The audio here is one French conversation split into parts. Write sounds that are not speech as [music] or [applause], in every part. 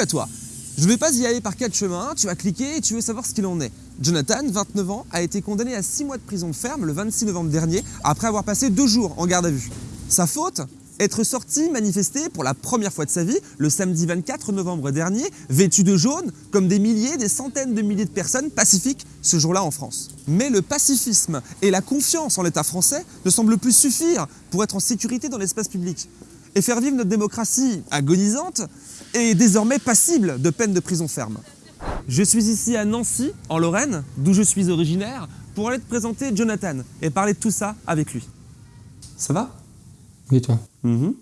À toi Je ne vais pas y aller par quatre chemins, tu vas cliquer et tu veux savoir ce qu'il en est. Jonathan, 29 ans, a été condamné à 6 mois de prison ferme le 26 novembre dernier après avoir passé deux jours en garde à vue. Sa faute être sorti manifester pour la première fois de sa vie le samedi 24 novembre dernier, vêtu de jaune, comme des milliers, des centaines de milliers de personnes pacifiques ce jour-là en France. Mais le pacifisme et la confiance en l'État français ne semblent plus suffire pour être en sécurité dans l'espace public. Et faire vivre notre démocratie agonisante est désormais passible de peine de prison ferme. Je suis ici à Nancy, en Lorraine, d'où je suis originaire, pour aller te présenter Jonathan et parler de tout ça avec lui. Ça va? Oui, toi? Mhm.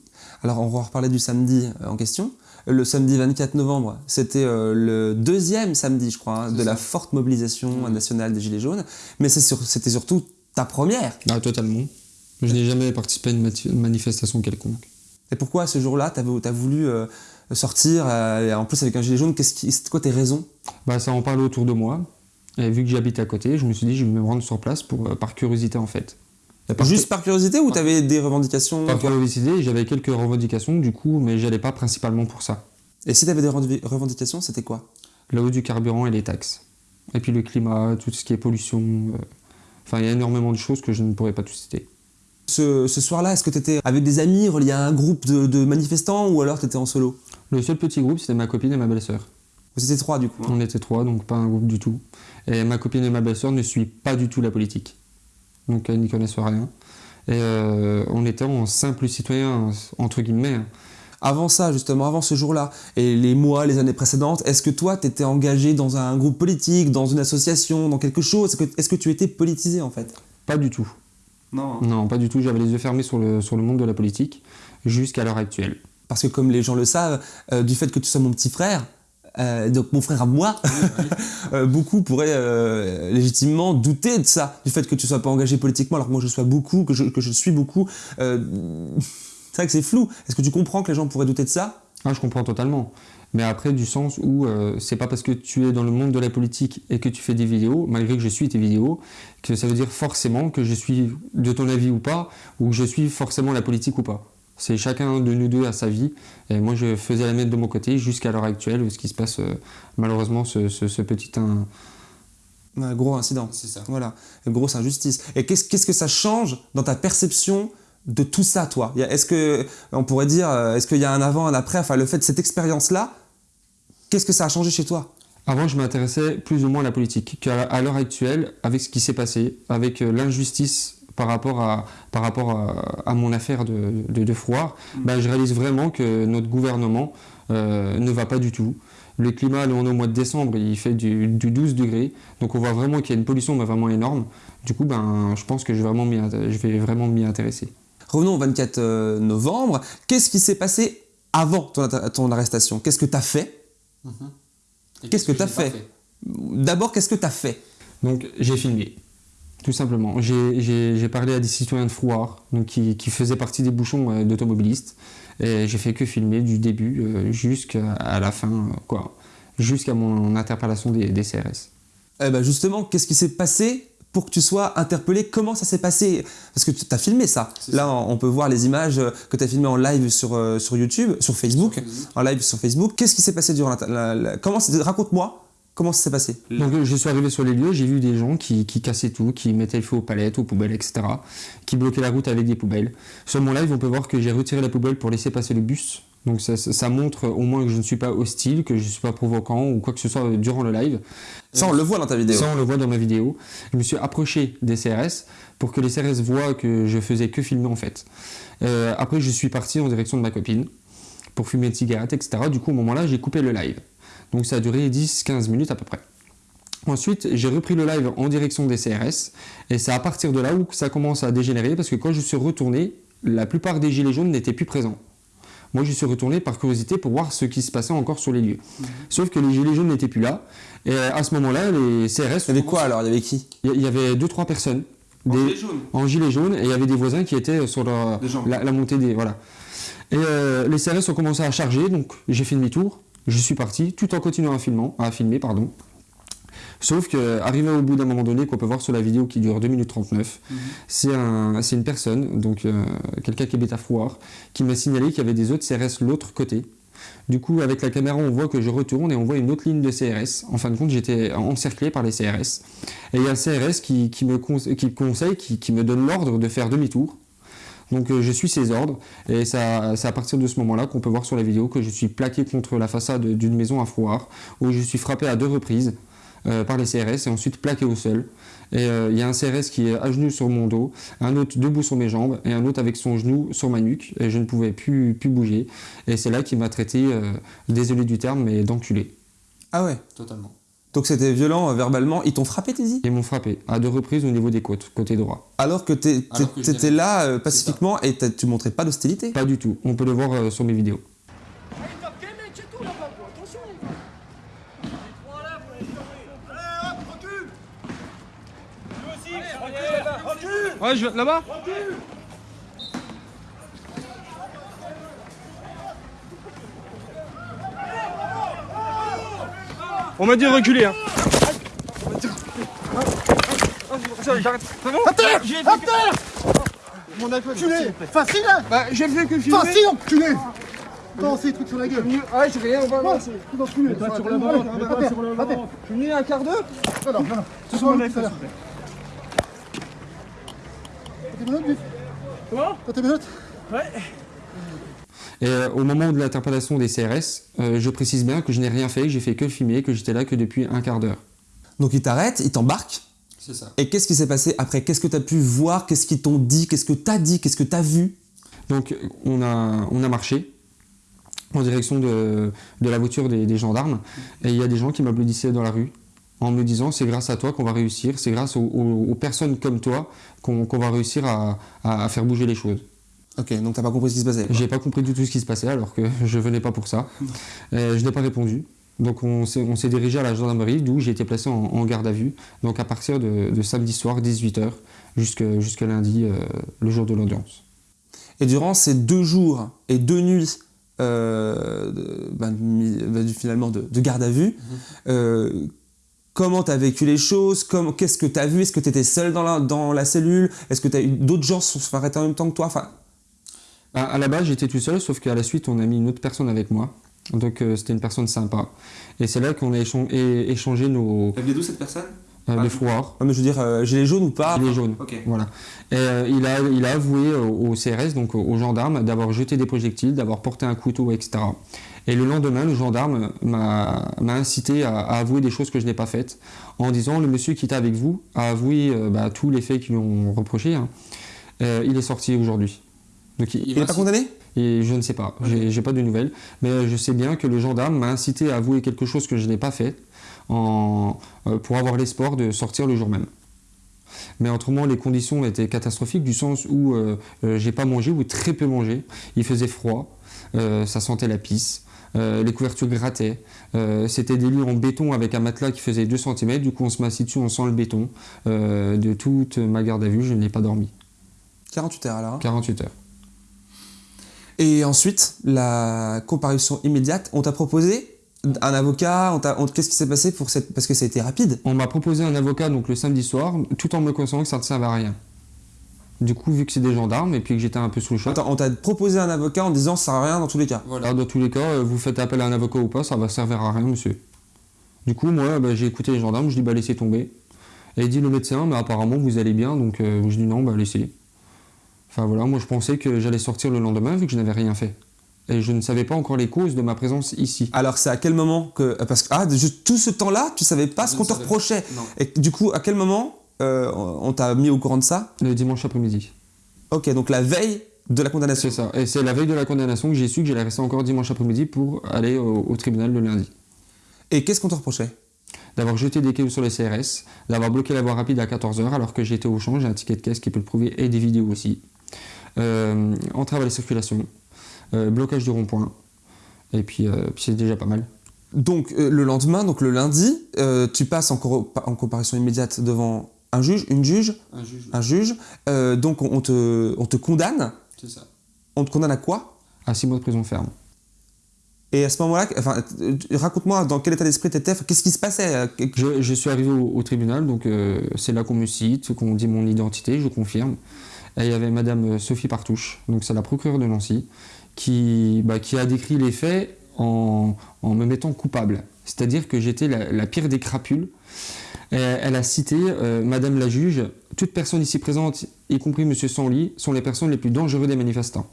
Alors on va reparler du samedi euh, en question. Le samedi 24 novembre, c'était euh, le deuxième samedi, je crois, hein, de la forte mobilisation nationale des Gilets jaunes. Mais c'était surtout ta première. Ah, totalement. Je n'ai jamais participé à une manifestation quelconque. Et pourquoi ce jour-là, tu as, voulu euh, sortir, euh, en plus avec un gilet jaune Qu'est-ce qui, C'était quoi tes raisons? Bah, ça en parlait autour de moi. Et vu que j'habite à côté, je me suis dit, je vais me rendre sur place pour, euh, par curiosité, en fait. Par Juste par curiosité ou tu avais des revendications Par curiosité, j'avais quelques revendications, du coup, mais j'allais pas principalement pour ça. Et si tu avais des revendi- revendications, c'était quoi? La hausse du carburant et les taxes. Et puis le climat, tout ce qui est pollution. euh, Enfin, il y a énormément de choses que je ne pourrais pas tout citer. Ce, ce soir-là, est-ce que tu étais avec des amis reliés à un groupe de, de manifestants ou alors tu étais en solo? Le seul petit groupe, c'était ma copine et ma belle-sœur. Vous étiez trois du coup. hein On était trois, donc pas un groupe du tout. Et ma copine et ma belle-sœur ne suivent pas du tout la politique. Donc elles n'y connaissent rien. Et euh, on était en simple citoyen, entre guillemets. hein. Avant ça, justement, avant ce jour-là, et les mois, les années précédentes, est-ce que toi, tu étais engagé dans un groupe politique, dans une association, dans quelque chose? Est-ce que, est-ce que tu étais politisé en fait? Pas du tout. Non. Non, pas du tout. J'avais les yeux fermés sur le, sur le monde de la politique jusqu'à l'heure actuelle. Parce que comme les gens le savent, euh, du fait que tu sois mon petit frère, euh, donc mon frère à moi, [laughs] euh, beaucoup pourraient euh, légitimement douter de ça, du fait que tu sois pas engagé politiquement, alors que moi je sois beaucoup, que je, que je suis beaucoup. Euh, [laughs] c'est vrai que c'est flou. Est-ce que tu comprends que les gens pourraient douter de ça? Ah, je comprends totalement. Mais après, du sens où euh, c'est pas parce que tu es dans le monde de la politique et que tu fais des vidéos, malgré que je suis tes vidéos, que ça veut dire forcément que je suis de ton avis ou pas, ou que je suis forcément la politique ou pas. C'est chacun de nous deux à sa vie. Et moi, je faisais la mienne de mon côté jusqu'à l'heure actuelle, où ce qui se passe, euh, malheureusement, ce, ce- ce petit. un- Un gros incident. C'est ça. Voilà, une grosse injustice. Et qu'est-ce qu'est-ce que ça change dans ta perception de tout ça, toi Est-ce que, on pourrait dire, euh, est-ce qu'il y a un avant, un après? Enfin, le fait de cette expérience-là, qu'est-ce que ça a changé chez toi? Avant, je m'intéressais plus ou moins à la politique. Qu'à à l'heure actuelle, avec ce qui s'est passé, avec euh, l'injustice par rapport à, par rapport à, à mon affaire de, de, de Frouard, ben, je réalise vraiment que notre gouvernement euh, ne va pas du tout. Le climat, là, on est au mois de décembre, il fait du, du 12 degrés. Donc on voit vraiment qu'il y a une pollution vraiment énorme. Du coup, ben, je pense que je vais vraiment m'y intéresser. Revenons au 24 euh, novembre. Qu'est-ce qui s'est passé avant ton, arrestation? Qu'est-ce que tu as fait Qu'est-ce que tu as fait, D'abord, qu'est-ce que tu as fait? Donc j'ai filmé, tout simplement. J'ai- parlé à des citoyens de Frouard, donc qui, qui faisaient partie des bouchons euh, d'automobilistes. Et j'ai fait que filmer du début euh, jusqu'à la fin, euh, quoi. Jusqu'à mon interpellation des, des CRS. Eh ben justement, qu'est-ce qui s'est passé pour que tu sois interpellé Comment ça s'est passé? Parce que tu as filmé ça. Là, on on peut voir les images euh, que tu as filmées en live sur, euh, sur YouTube, sur Facebook, en live sur Facebook. Qu'est-ce qui s'est passé durant la... la- la- comment c'est- Raconte-moi comment ça s'est passé. Donc je suis arrivé sur les lieux, j'ai vu des gens qui, qui cassaient tout, qui mettaient le feu aux palettes, aux poubelles, etc. Qui bloquaient la route avec des poubelles. Sur mon live, on peut voir que j'ai retiré la poubelle pour laisser passer le bus. Donc ça, ça- ça montre au moins que je ne suis pas hostile, que je ne suis pas provoquant ou quoi que ce soit durant le live. Ça, on le voit dans ta vidéo. Ça, on le voit dans ma vidéo. Je me suis approché des CRS pour que les CRS voient que je faisais que filmer en fait. Euh, après, je suis parti en direction de ma copine pour fumer une cigarette, etc. Du coup, au moment-là, j'ai coupé le live. Donc ça a duré 10-15 minutes à peu près. Ensuite, j'ai repris le live en direction des CRS et c'est à partir de là où ça commence à dégénérer parce que quand je suis retourné, la plupart des gilets jaunes n'étaient plus présents. Moi, je suis retourné par curiosité pour voir ce qui se passait encore sur les lieux. Sauf que les gilets jaunes n'étaient plus là. Et à ce moment-là, les CRS... Il y avait quoi alors? Il y avait qui? Il y- avait deux trois personnes En des- gilet jaune en gilet jaune et il y avait des voisins qui étaient sur leur- la montée des voilà. Et euh, les CRS ont commencé à charger donc j'ai fait demi-tour, je suis parti tout en continuant à filmer, à filmer pardon. Sauf que arrivé au bout d'un moment donné qu'on peut voir sur la vidéo qui dure 2 minutes 39, c'est un, une personne donc euh, quelqu'un qui habite à Frouard qui m'a signalé qu'il y avait des autres CRS l'autre côté Du coup, avec la caméra, on voit que je retourne et on voit une autre ligne de CRS. En fin de compte, j'étais encerclé par les CRS. Et il y a un CRS qui, qui me conse- qui conseille, qui, qui me donne l'ordre de faire demi-tour. Donc euh, je suis ses ordres et c'est à partir de ce moment-là qu'on peut voir sur la vidéo que je suis plaqué contre la façade d'une maison à Frouard où je suis frappé à deux reprises euh, par les CRS et ensuite plaqué au sol. Et euh, il y a un CRS qui est à genoux sur mon dos, un autre debout sur mes jambes et un autre avec son genou sur ma nuque et je ne pouvais plus, plus bouger. Et c'est là qu'il m'a traité, euh, désolé du terme, mais d'enculé. Ah ouais? Totalement. Donc c'était violent euh, verbalement. Ils t'ont frappé, t'es dit Ils m'ont frappé à deux reprises au niveau des côtes, côté droit. Alors que t'étais là euh, pacifiquement et tu montrais pas d'hostilité? Pas du tout, on peut le voir euh, sur mes vidéos. Ouais, je vais là-bas. On m'a dit reculer. Hein. J'arrête. À terre À terre mon iPhone. Enculé Facile hein Bah, j'ai fait que filmer. Facile enculé c'est des trucs sur la gueule Ouais, j'ai rien, on va voir. Tout enculé Pas sur la main, pas sur la main. Je suis venu un quart d'heure. Alors, voilà. Tu sur mon iPhone, T'as tes Comment T'as tes menottes Et euh, au moment de l'interpellation des CRS, euh, je précise bien que je n'ai rien fait, que j'ai fait que filmer, que j'étais là que depuis un quart d'heure. Donc ils t'arrêtent, ils t'embarquent. C'est ça. Et qu'est-ce qui s'est passé après? Qu'est-ce que t'as pu voir? Qu'est-ce qu'ils t'ont dit? Qu'est-ce que t'as dit? Qu'est-ce que t'as vu? Donc on a, on a marché en direction de, de la voiture des, des gendarmes. Et il y a des gens qui m'applaudissaient dans la rue en me disant c'est grâce à toi qu'on va réussir, c'est grâce aux, aux- aux personnes comme toi qu'on va réussir à, à- à faire bouger les choses. Ok, donc t'as pas compris ce qui se passait. J'ai pas compris du tout ce qui se passait alors que je venais pas pour ça. [laughs] Euh, je n'ai pas répondu. Donc on s'est dirigé à la gendarmerie d'où j'ai été placé en, en garde à vue. Donc à partir de, de samedi soir 18h jusqu'à lundi, euh, le jour de l'audience. Et durant ces deux jours et deux nuits, euh, ben, ben, du- finalement de, de garde à vue, euh, comment t'as vécu les choses? Comment- Qu'est-ce que t'as vu? Est-ce que t'étais seul dans la, dans la cellule? Est-ce que t'as eu d'autres gens se sont arrêtés en même temps que toi? Enfin, À, à la base, j'étais tout seul, sauf qu'à la suite, on a mis une autre personne avec moi. Donc, euh, c'était une personne sympa. Et c'est là qu'on a échan- échangé nos Elle vient d'où cette personne? Euh, le froid, mais Je veux dire, euh, gilet jaune ou pas? Les jaunes. Ok. Voilà. Et, euh, il, a, il a avoué au, au CRS, donc aux gendarmes, d'avoir jeté des projectiles, d'avoir porté un couteau, etc. Et le lendemain, le gendarme m'a incité à, à avouer des choses que je n'ai pas faites, en disant le monsieur qui était avec vous a avoué euh, bah, tous les faits qu'ils lui ont reprochés. hein. Euh, il est sorti aujourd'hui. Donc il, n'est pas condamné? Et je ne sais pas, j'ai j'ai pas de nouvelles, mais je sais bien que le gendarme m'a incité à avouer quelque chose que je n'ai pas fait en, euh, pour avoir l'espoir de sortir le jour même. Mais autrement, les conditions étaient catastrophiques du sens où euh, euh, j'ai pas mangé ou très peu mangé. Il faisait froid, euh, ça sentait la pisse, euh, les couvertures grattaient. euh, C'était des lits en béton avec un matelas qui faisait 2 cm. Du coup, on se met assis dessus, on sent le béton. Euh, de toute ma garde à vue, je n'ai pas dormi. 48 heures alors. hein. 48 heures. Et ensuite, la comparution immédiate, on t'a proposé un avocat Qu'est-ce qui s'est passé pour cette... Parce que ça a été rapide. On m'a proposé un avocat donc le samedi soir, tout en me conseillant que ça ne servait à rien. Du coup, vu que c'est des gendarmes et puis que j'étais un peu sous le choc, Attends, on t'a proposé un avocat en disant ça sert à rien dans tous les cas. voilà, dans tous les cas, euh, vous faites appel à un avocat ou pas, ça va servir à rien, monsieur. Du coup, moi, bah, j'ai écouté les gendarmes, je dis bah laissez tomber. Et il dit le médecin, mais apparemment vous allez bien, donc euh, je dis non, bah laissez. Enfin voilà, moi je pensais que j'allais sortir le lendemain vu que je n'avais rien fait. Et je ne savais pas encore les causes de ma présence ici. Alors c'est à quel moment que... Parce que ah, tout ce temps-là, tu savais pas Je ce qu'on te reprochait. Non. Et du coup, à quel moment euh, on t'a mis au courant de ça Le dimanche après-midi. Ok, donc la veille de la condamnation. C'est ça. Et c'est la veille de la condamnation que j'ai su que j'allais rester encore dimanche après-midi pour aller au, au tribunal le lundi. Et qu'est-ce qu'on te reprochait? D'avoir jeté des cailloux sur les CRS, d'avoir bloqué la voie rapide à 14h alors que j'étais au champ, j'ai un ticket de caisse qui peut le prouver et des vidéos aussi. Euh, entrave à la circulation, euh, blocage du rond-point, et puis, euh, puis c'est déjà pas mal. Donc le lendemain, donc le lundi, tu passes en, en comparution immédiate devant un juge, une juge, Un juge, un juge. Euh, donc on te, on te condamne. c'est ça. On te condamne à quoi? À 6 mois de prison ferme. Et à ce moment-là, enfin, euh, raconte-moi dans quel état d'esprit t'étais, enfin, qu'est-ce qui se passait euh, Je, je suis arrivé au, au tribunal, donc euh, c'est là qu'on me cite, qu'on dit mon identité, je confirme. Et il y avait Madame Sophie Partouche, donc c'est la procureure de Nancy, qui, bah, qui a décrit les faits en, en me mettant coupable. C'est-à-dire que j'étais la, pire des crapules. Elle a cité, euh, Madame la juge, toute personne ici présente, y compris Monsieur Sanly, sont les personnes les plus dangereuses des manifestants.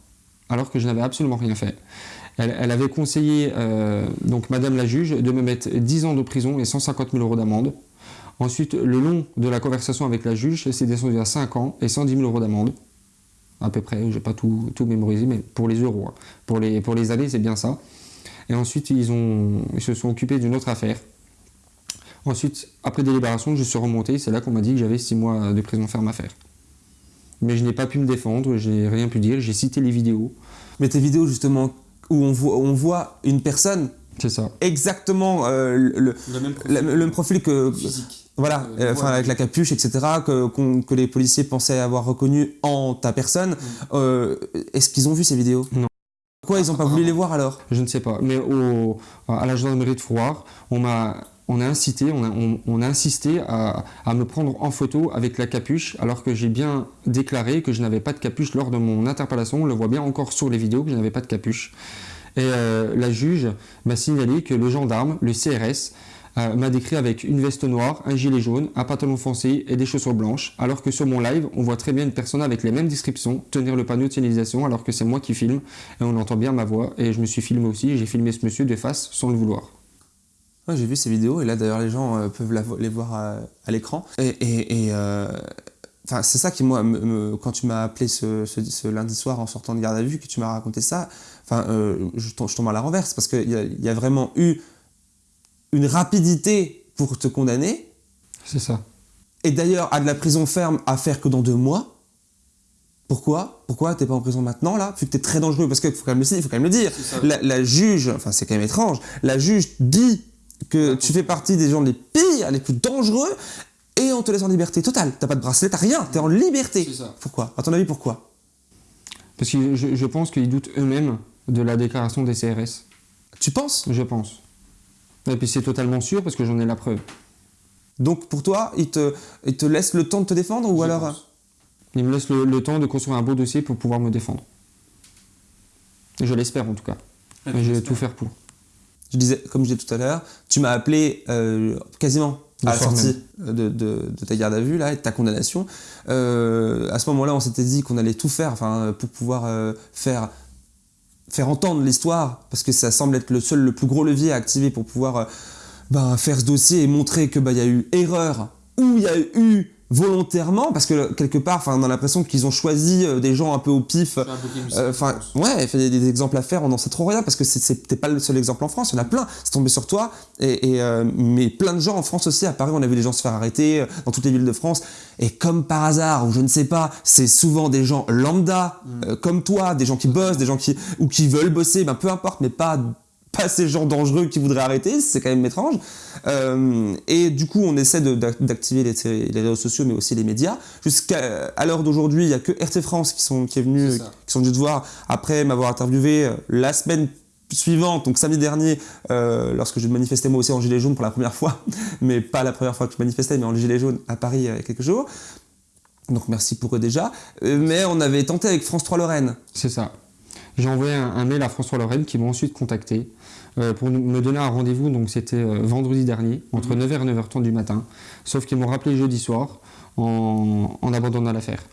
Alors que je n'avais absolument rien fait. Elle, avait conseillé, euh, donc Madame la juge, de me mettre 10 ans de prison et 150 000 euros d'amende. Ensuite, le long de la conversation avec la juge, c'est descendu à 5 ans et 110 000 euros d'amende. À peu près, je n'ai pas tout, tout mémorisé, mais pour les euros. hein. Pour, les, pour les années, c'est bien ça. Et ensuite, ils, ont, ils se sont occupés d'une autre affaire. Ensuite, après délibération, je suis remonté. C'est là qu'on m'a dit que j'avais 6 mois de prison ferme à faire. Mais je n'ai pas pu me défendre, j'ai rien pu dire. J'ai cité les vidéos. Mais tes vidéos, justement, où on voit, on voit une personne C'est ça. exactement euh, le, Le même le- le même profil que. physique. Voilà, Euh, euh, enfin, ouais. avec la capuche, etc., que, que les policiers pensaient avoir reconnu en ta personne. Euh, Est-ce qu'ils ont vu ces vidéos? Non. Pourquoi ils n'ont pas voulu les voir alors? Je ne sais pas. Mais à la gendarmerie de Fouard, on m'a a incité, on a, insisté à, à me prendre en photo avec la capuche, alors que j'ai bien déclaré que je n'avais pas de capuche lors de mon interpellation. On le voit bien encore sur les vidéos que je n'avais pas de capuche. Et euh, la juge m'a signalé que le gendarme, le CRS, euh, m'a décrit avec une veste noire, un gilet jaune, un pantalon foncé et des chaussures blanches, alors que sur mon live, on voit très bien une personne avec les mêmes descriptions tenir le panneau de signalisation, alors que c'est moi qui filme, et on entend bien ma voix, et je me suis filmé aussi, j'ai filmé ce monsieur de face sans le vouloir. J'ai vu ces vidéos et là d'ailleurs les gens euh, peuvent les voir à, à l'écran. Et, euh, c'est ça qui, moi, quand tu m'as appelé ce, lundi soir en sortant de garde à vue, que tu m'as raconté ça, euh, je, tombe, à la renverse parce qu'il y y a vraiment eu une rapidité pour te condamner. C'est ça. Et d'ailleurs, à de la prison ferme à faire que dans deux mois. Pourquoi? Pourquoi t'es pas en prison maintenant là? Vu que t'es très dangereux, parce qu'il faut quand même le dire, faut quand même le dire. La, la juge, enfin c'est quand même étrange, la juge dit que tu fais partie des gens les pires, les plus dangereux, et on te laisse en liberté totale. T'as pas de bracelet, t'as rien, t'es en liberté. C'est ça. Pourquoi? À ton avis, pourquoi? Parce que je, je pense qu'ils doutent eux-mêmes de la déclaration des CRS. Tu penses? Je pense. Et puis c'est totalement sûr parce que j'en ai la preuve. Donc pour toi, il te, il te laisse le temps de te défendre ou Je alors pense. Il me laisse le, le temps de construire un beau dossier pour pouvoir me défendre. Je l'espère en tout cas. Et je vais tout faire pour. Je disais, comme je disais tout à l'heure, tu m'as appelé euh, quasiment à la sortie de, de- de ta garde à vue là, et de ta condamnation. Euh, à ce moment-là, on s'était dit qu'on allait tout faire enfin, pour pouvoir euh, faire, faire entendre l'histoire, parce que ça semble être le seul, le plus gros levier à activer pour pouvoir euh, ben, faire ce dossier et montrer qu'il y a eu erreur ou il y a eu volontairement, parce que quelque part, enfin, on a l'impression qu'ils ont choisi euh, des gens un peu au pif. Euh, Enfin, ouais, il fait des, des exemples à faire, on n'en sait trop rien parce que t'es pas le seul exemple en France, il y en a plein. C'est tombé sur toi, et, et, euh, mais plein de gens en France aussi. À Paris, on a vu des gens se faire arrêter euh, dans toutes les villes de France. Et comme par hasard, ou je ne sais pas, c'est souvent des gens lambda, euh, comme toi, des gens qui bossent, des gens qui ou qui veulent bosser, ben peu importe, mais pas pas ces gens dangereux qui voudraient arrêter, c'est quand même étrange. Euh, et du coup, on essaie d'activer les, les réseaux sociaux, mais aussi les médias. Jusqu'à à l'heure d'aujourd'hui, il y a que RT France qui sont qui est venu, qui sont venus te voir après m'avoir interviewé euh, la semaine suivante, donc samedi dernier, euh, lorsque je manifestais moi aussi en gilet jaune pour la première fois, [laughs] mais pas la première fois que je manifestais, mais en gilet jaune à Paris il y a quelques jours. Donc merci pour eux déjà. Mais on avait tenté avec France 3 Lorraine. C'est ça. J'ai envoyé un, un mail à François Lorraine qui m'a ensuite contacté euh, pour nous- me donner un rendez-vous. Donc c'était euh, vendredi dernier, entre 9h et 9h30 du matin. Sauf qu'ils m'ont rappelé jeudi soir en, en abandonnant l'affaire.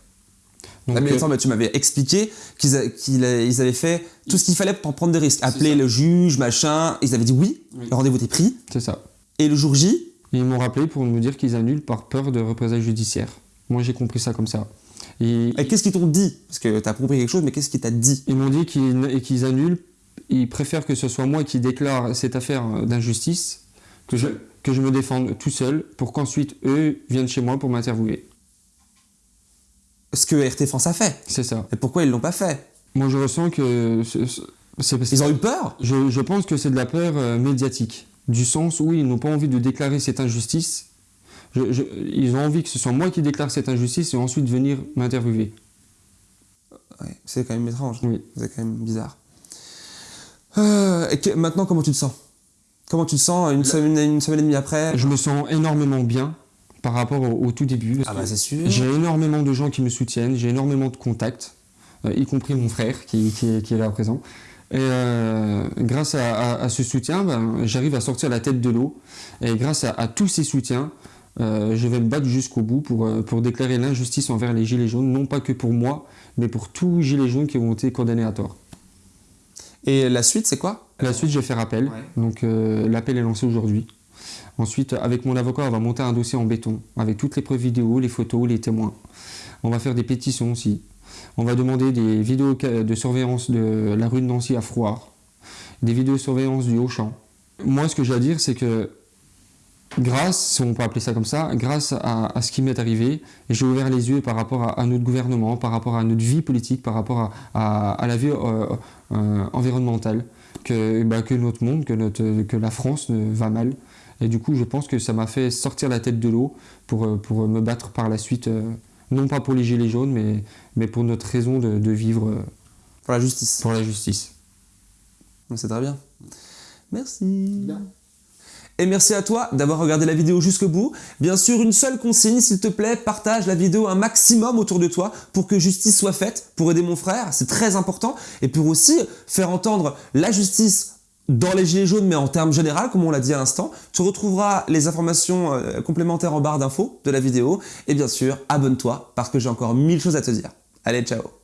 Donc, Ah, mais euh, attends, mais tu m'avais expliqué qu'ils avaient fait tout ce qu'il fallait pour prendre des risques. Appeler le juge, machin. Ils avaient dit oui, Oui. le rendez-vous était pris. c'est ça. Et le jour J, ils m'ont rappelé pour me dire qu'ils annulent par peur de représailles judiciaires. Moi j'ai compris ça comme ça. Et et qu'est-ce qu'ils t'ont dit? Parce que t'as compris quelque chose, mais qu'est-ce qu'ils t'a dit? Ils m'ont dit qu'ils annulent. Ils préfèrent que ce soit moi qui déclare cette affaire d'injustice, que je, que je me défende tout seul, pour qu'ensuite eux viennent chez moi pour m'interviewer. Ce que RT France a fait. C'est ça. Et pourquoi ils l'ont pas fait? Moi, je ressens que c'est parce Ils ont eu peur? je, je pense que c'est de la peur euh, médiatique, du sens où ils n'ont pas envie de déclarer cette injustice. Je- je- ils ont envie que ce soit moi qui déclare cette injustice et ensuite venir m'interviewer. Ouais, c'est quand même étrange. Oui. C'est quand même bizarre. Euh, et que- maintenant, comment tu te sens? Comment tu te sens une, semaine, une semaine et demie après? Je me sens énormément bien par rapport au, au tout début. Ah bah c'est sûr. J'ai énormément de gens qui me soutiennent, j'ai énormément de contacts, euh, y compris mon frère qui, qui est, qui est là présent. Et euh, grâce à, à- à ce soutien, ben, j'arrive à sortir la tête de l'eau. Et grâce à, à tous ces soutiens, euh, je vais me battre jusqu'au bout pour, euh, pour déclarer l'injustice envers les Gilets jaunes, non pas que pour moi, mais pour tous les Gilets jaunes qui ont été condamnés à tort. Et la suite, c'est quoi? La suite, je vais faire appel. Donc euh, l'appel est lancé aujourd'hui. Ensuite, avec mon avocat, on va monter un dossier en béton, avec toutes les preuves vidéo, les photos, les témoins. On va faire des pétitions aussi. On va demander des vidéos de surveillance de la rue de Nancy à Froid, des vidéos de surveillance du Haut-Champ. Moi, ce que j'ai à dire, c'est que grâce, si on peut appeler ça comme ça, grâce à, à ce qui m'est arrivé, j'ai ouvert les yeux par rapport à, à notre gouvernement, par rapport à notre vie politique, par rapport à, à- à la vie euh, euh, environnementale, que, bah, que notre monde, que, notre, que la France euh, va mal. Et du coup, je pense que ça m'a fait sortir la tête de l'eau pour, euh, pour me battre par la suite, non pas pour les Gilets jaunes, mais, mais pour notre raison de, de vivre Pour la justice. pour la justice. C'est très bien. Merci. Et merci à toi d'avoir regardé la vidéo jusqu'au bout. Bien sûr, une seule consigne, s'il te plaît, partage la vidéo un maximum autour de toi pour que justice soit faite, pour aider mon frère, c'est très important, et pour aussi faire entendre la justice dans les gilets jaunes, mais en termes généraux, comme on l'a dit à l'instant. Tu retrouveras les informations euh, complémentaires en barre d'infos de la vidéo, et bien sûr, abonne-toi, parce que j'ai encore mille choses à te dire. Allez, ciao